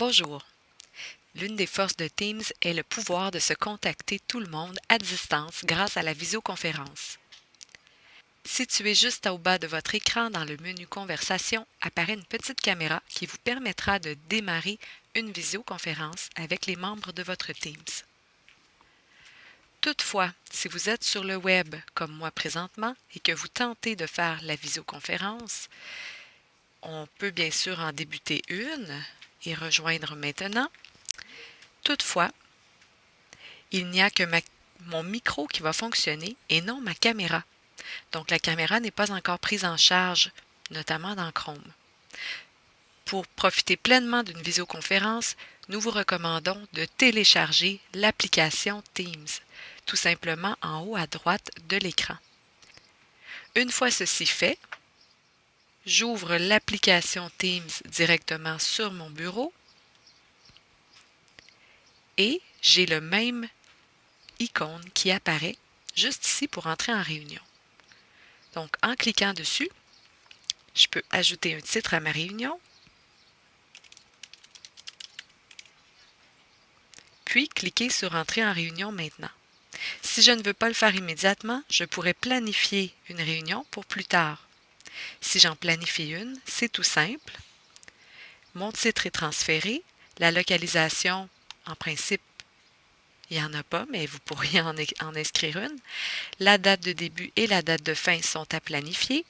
Bonjour. L'une des forces de Teams est le pouvoir de se contacter tout le monde à distance grâce à la visioconférence. Située juste au bas de votre écran dans le menu Conversation apparaît une petite caméra qui vous permettra de démarrer une visioconférence avec les membres de votre Teams. Toutefois, si vous êtes sur le web comme moi présentement et que vous tentez de faire la visioconférence, on peut bien sûr en débuter une et rejoindre maintenant. Toutefois, il n'y a que mon micro qui va fonctionner et non ma caméra. Donc la caméra n'est pas encore prise en charge, notamment dans Chrome. Pour profiter pleinement d'une visioconférence, nous vous recommandons de télécharger l'application Teams, tout simplement en haut à droite de l'écran. Une fois ceci fait, j'ouvre l'application Teams directement sur mon bureau et j'ai le même icône qui apparaît juste ici pour entrer en réunion. Donc, en cliquant dessus, je peux ajouter un titre à ma réunion, puis cliquer sur Entrer en réunion maintenant. Si je ne veux pas le faire immédiatement, je pourrais planifier une réunion pour plus tard. Si j'en planifie une, c'est tout simple. Mon titre est transféré. La localisation, en principe, il n'y en a pas, mais vous pourriez en, inscrire une. La date de début et la date de fin sont à planifier.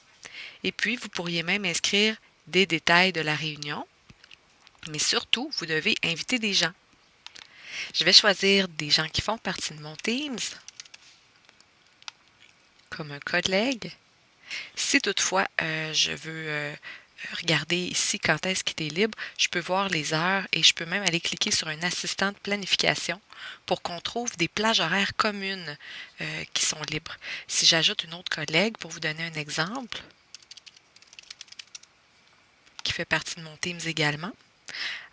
Et puis, vous pourriez même inscrire des détails de la réunion. Mais surtout, vous devez inviter des gens. Je vais choisir des gens qui font partie de mon Teams, comme un collègue. Si toutefois euh, je veux euh, regarder ici quand est-ce qu'il est libre, je peux voir les heures et je peux même aller cliquer sur un assistant de planification pour qu'on trouve des plages horaires communes euh, qui sont libres. Si j'ajoute une autre collègue, pour vous donner un exemple, qui fait partie de mon Teams également,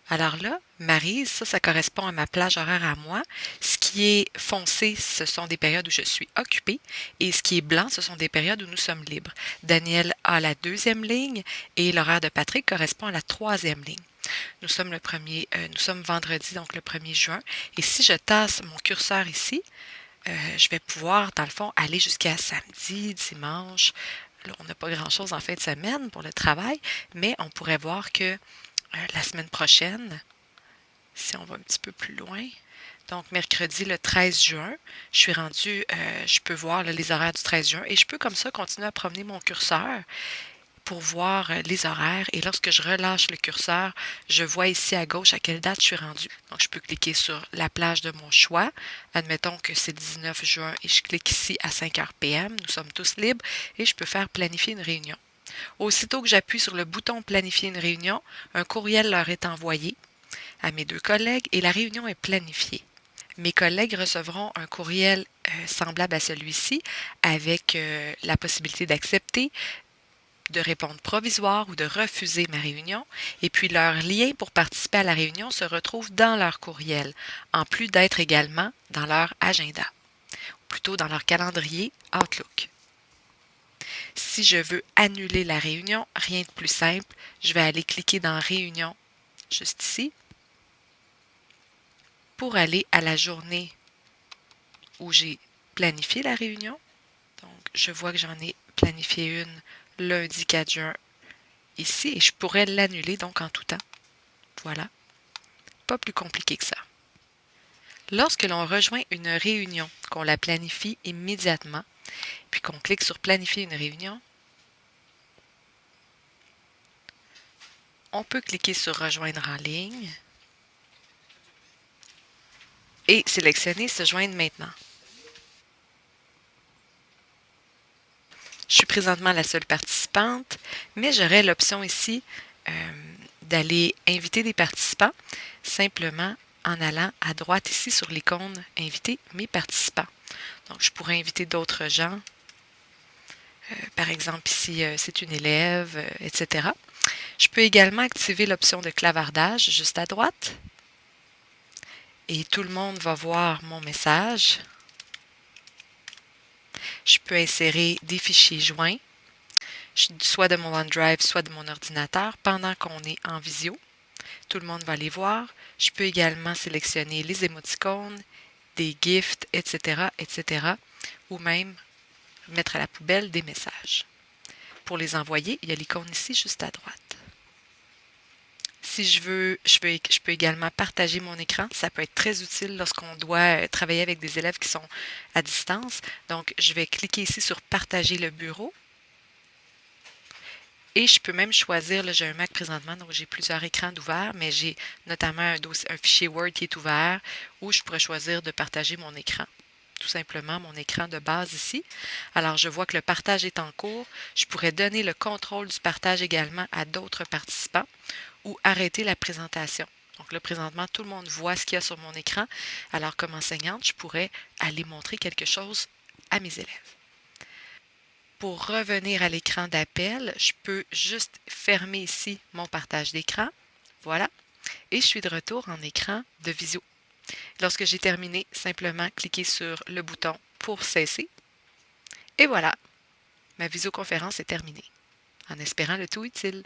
alors là, Marise, ça, ça correspond à ma plage horaire à moi. Qui est foncé, ce sont des périodes où je suis occupée. Et ce qui est blanc, ce sont des périodes où nous sommes libres. Daniel a la deuxième ligne et l'horaire de Patrick correspond à la troisième ligne. Nous sommes le premier, euh, nous sommes vendredi, donc le 1er juin. Et si je tasse mon curseur ici, euh, je vais pouvoir, dans le fond, aller jusqu'à samedi, dimanche. On n'a pas grand-chose en fin de semaine pour le travail, mais on pourrait voir que euh, la semaine prochaine, si on va un petit peu plus loin. Donc, mercredi le 13 juin, je suis rendue, euh, je peux voir les horaires du 13 juin et je peux comme ça continuer à promener mon curseur pour voir euh, les horaires. Et lorsque je relâche le curseur, je vois ici à gauche à quelle date je suis rendue. Donc, je peux cliquer sur la plage de mon choix. Admettons que c'est 19 juin et je clique ici à 5 h PM. Nous sommes tous libres et je peux faire planifier une réunion. Aussitôt que j'appuie sur le bouton Planifier une réunion, un courriel leur est envoyé à mes deux collègues et la réunion est planifiée. Mes collègues recevront un courriel euh, semblable à celui-ci avec euh, la possibilité d'accepter, de répondre provisoire ou de refuser ma réunion, et puis leur lien pour participer à la réunion se retrouve dans leur courriel, en plus d'être également dans leur agenda, ou plutôt dans leur calendrier Outlook. Si je veux annuler la réunion, rien de plus simple, je vais aller cliquer dans Réunion, juste ici, pour aller à la journée où j'ai planifié la réunion. Donc, je vois que j'en ai planifié une lundi 4 juin ici et je pourrais l'annuler donc en tout temps. Voilà. Pas plus compliqué que ça. Lorsque l'on rejoint une réunion, qu'on la planifie immédiatement, puis qu'on clique sur Planifier une réunion, on peut cliquer sur Rejoindre en ligne et sélectionner Se joindre maintenant. Je suis présentement la seule participante, mais j'aurai l'option ici euh, d'aller inviter des participants simplement en allant à droite ici sur l'icône Inviter mes participants. Donc, je pourrais inviter d'autres gens. Euh, par exemple, ici, euh, c'est une élève, etc. Je peux également activer l'option de clavardage juste à droite. Et tout le monde va voir mon message. Je peux insérer des fichiers joints, soit de mon OneDrive, soit de mon ordinateur, pendant qu'on est en visio. Tout le monde va les voir. Je peux également sélectionner les émoticônes, des gifts, etc., etc., ou même mettre à la poubelle des messages. Pour les envoyer, il y a l'icône ici juste à droite. Si je veux, je peux, également partager mon écran. Ça peut être très utile lorsqu'on doit euh, travailler avec des élèves qui sont à distance. Donc, je vais cliquer ici sur Partager le bureau. Et je peux même choisir, là j'ai un Mac présentement, donc j'ai plusieurs écrans d'ouvert, mais j'ai notamment un, fichier Word qui est ouvert où je pourrais choisir de partager mon écran. Tout simplement mon écran de base ici. Alors je vois que le partage est en cours. Je pourrais donner le contrôle du partage également à d'autres participants ou arrêter la présentation. Donc là, présentement, tout le monde voit ce qu'il y a sur mon écran. Alors comme enseignante, je pourrais aller montrer quelque chose à mes élèves. Pour revenir à l'écran d'appel, je peux juste fermer ici mon partage d'écran. Voilà. Et je suis de retour en écran de visio. Lorsque j'ai terminé, simplement cliquer sur le bouton pour cesser. Et voilà, ma visioconférence est terminée, en espérant le tout utile.